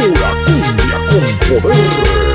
pura cumbia con poder.